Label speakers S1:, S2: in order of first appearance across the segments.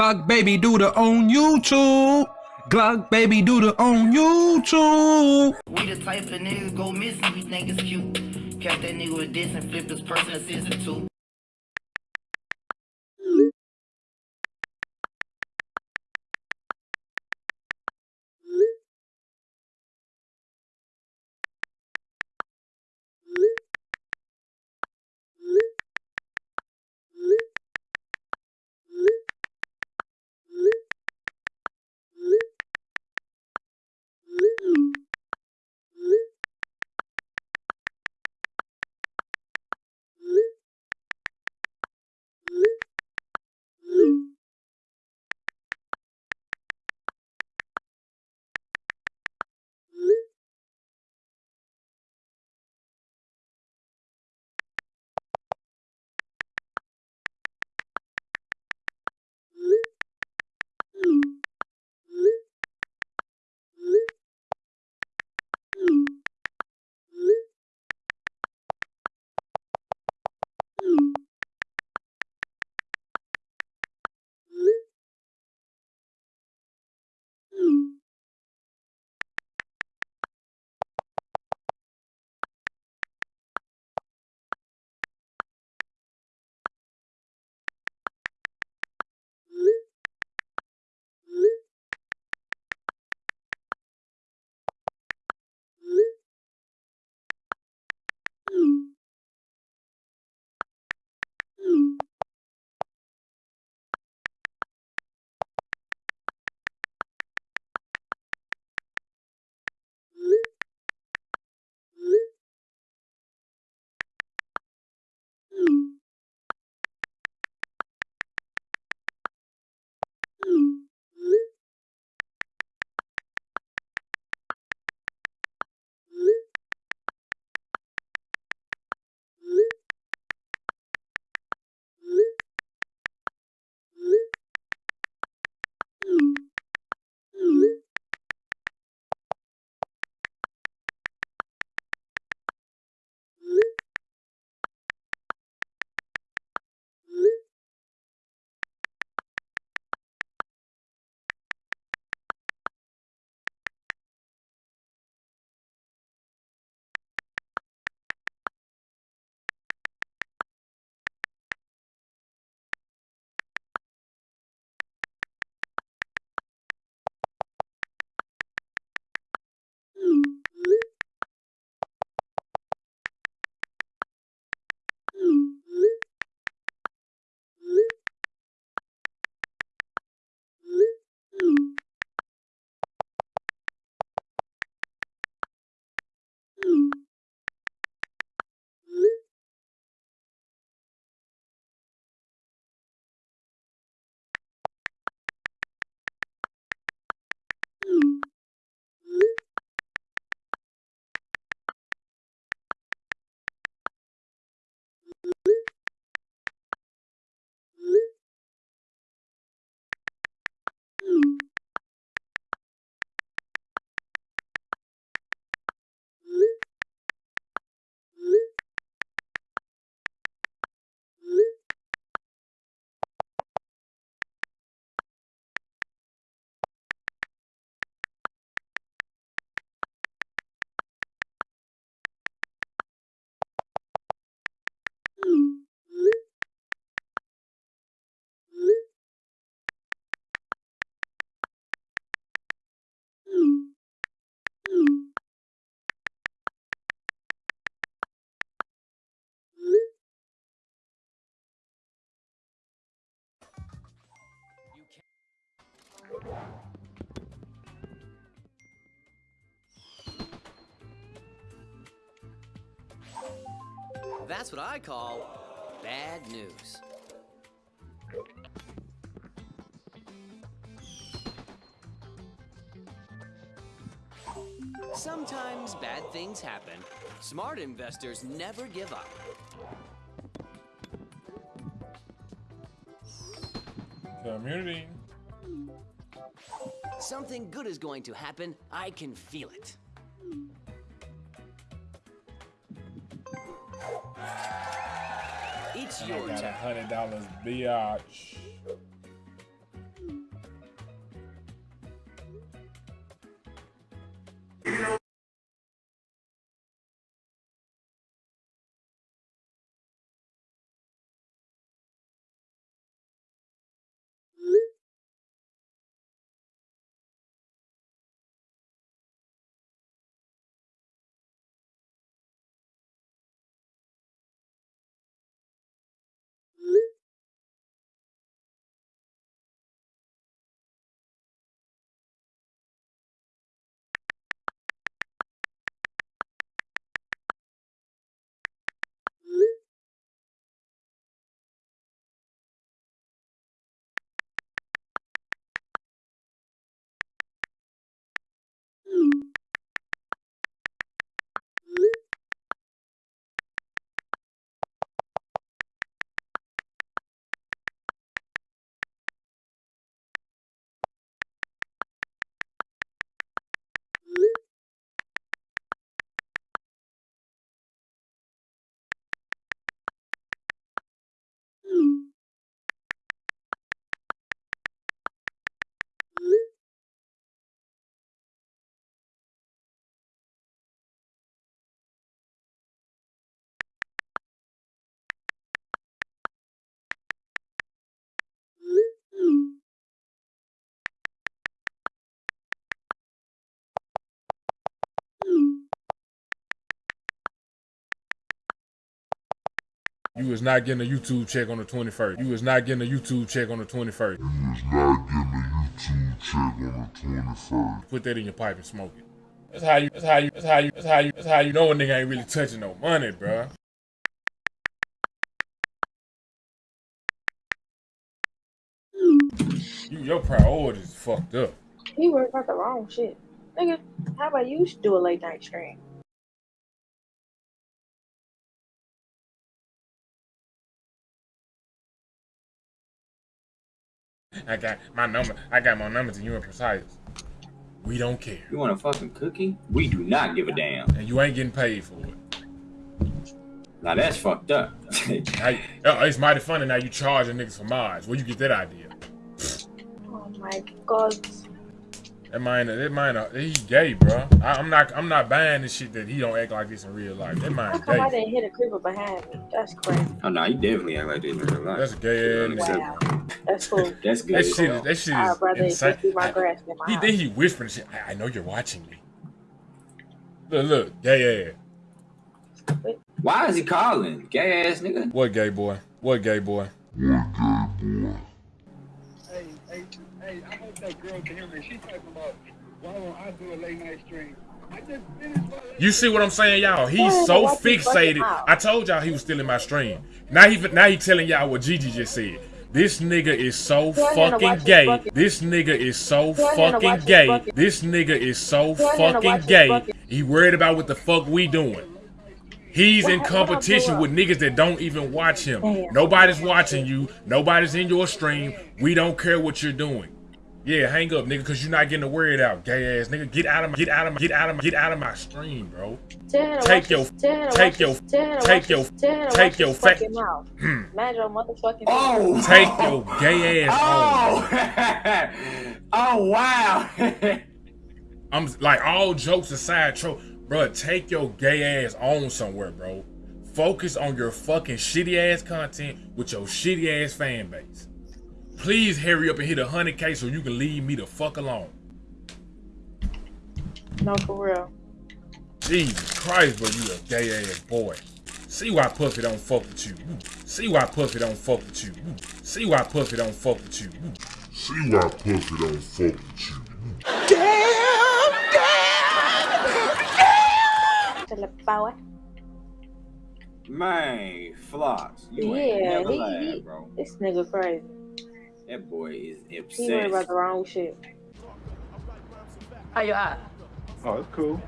S1: Glock baby do the on YouTube. Glock baby do the on YouTube.
S2: We the type of niggas go missing, we think it's cute. Catch that nigga with this and flip his person to season
S3: That's what I call bad news. Sometimes bad things happen. Smart investors never give up.
S4: Community.
S3: Something good is going to happen. I can feel it. It's
S4: I
S3: your
S4: got a
S3: turn.
S4: hundred dollars biatch. You was not getting a YouTube check on the 21st. You was not getting a YouTube check on the 21st.
S5: You was not getting a YouTube check on the 21st.
S4: Put that in your pipe and smoke it. That's how you. That's how you. That's how you. That's how you. That's how you know a nigga ain't really touching no money, bruh. You, your priorities fucked up.
S6: He worried about the wrong shit. Nigga, how about you should do a late night stream?
S4: I got my number. I got my numbers and you and precise. We don't care,
S7: You want a fucking cookie? We do not give a damn.
S4: and you ain't getting paid for it.
S7: Now that's fucked up.
S4: Now, uh, it's mighty funny now you charging niggas for mods. Where you get that idea?
S6: Oh my god.
S4: That man, that man, uh, he gay, bro. I, I'm not, I'm not buying this shit that he don't act like this in real life. That
S6: How
S4: man
S6: come I
S4: gay.
S6: didn't hit a creeper behind me? That's crazy.
S7: oh no, you definitely act like this in real life.
S4: That's a gay ass. nigga.
S6: Wow. That's cool.
S7: That's good.
S4: That shit, is, that shit is
S6: rather it
S4: insane.
S6: my grass than my
S4: He then he whispering shit. I, I know you're watching me. Look, look, gay ass.
S7: Why is he calling? Gay ass nigga.
S4: What gay boy? What gay boy?
S5: What gay boy?
S8: Hey, I hope that girl can hear me. She's talking about why won't I do a late night stream? I just finished my
S4: You see what I'm saying, y'all? He's so
S6: watch his fucking
S4: fixated. I told y'all he was still in my stream. Now he now he telling y'all what Gigi just said. This nigga is so
S6: Tell him to watch
S4: fucking gay. This nigga is so
S6: Tell him to watch
S4: fucking gay. This nigga is so
S6: Tell him to watch
S4: fucking gay. He worried about what the fuck we doing. He's in
S6: what I blew
S4: competition with niggas that don't even watch him. Nobody's watching you. Nobody's in your stream. We don't care what you're doing. Yeah, hang up, nigga, cause you're not getting the word out, gay ass nigga. Get out of my, get out of my, get out of my, get out of my stream, bro.
S6: Tell
S4: Take your-
S6: his- tell him to
S4: take your-
S6: his- tell him to
S4: take your-
S6: his- tell him to
S4: take your
S6: fucking mouth. Hmm. Mind your motherfucking
S7: Oh.
S4: Take your gay ass on.
S7: Oh. oh wow.
S4: I'm like all jokes aside, tro, bro. Take your gay ass on somewhere, bro. Focus on your fucking shitty ass content with your shitty ass fan base. Please hurry up and hit a hundred k so you can leave me the fuck alone.
S6: No, for real.
S4: Jesus Christ, bro, you a gay ass boy. See why Puffy don't fuck with you. See why Puffy don't fuck with you. See why Puffy don't fuck with you.
S5: See why Puffy don't fuck with you.
S6: Tell the boy.
S7: Man, floss. You
S6: Yeah,
S7: ain't never
S6: he-
S7: lied,
S6: he-
S7: bro.
S6: This nigga crazy.
S7: That boy is
S6: He worried
S7: obsessed.
S6: about the wrong shit.
S9: How you at?
S8: Oh, it's cool.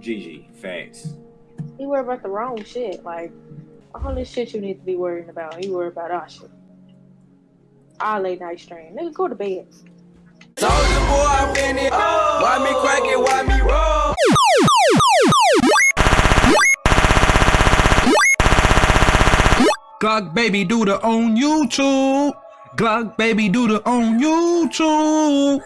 S7: Gigi, facts.
S6: He worried about the wrong shit. Like all this shit you need to be worrying about. He worried about our shit. Our late night stream. Nigga, go to bed.
S9: Soldier boy, I'm in it. Why me crack it? Why me roll?
S1: Glock baby do the on YouTube. Glock baby do the on YouTube.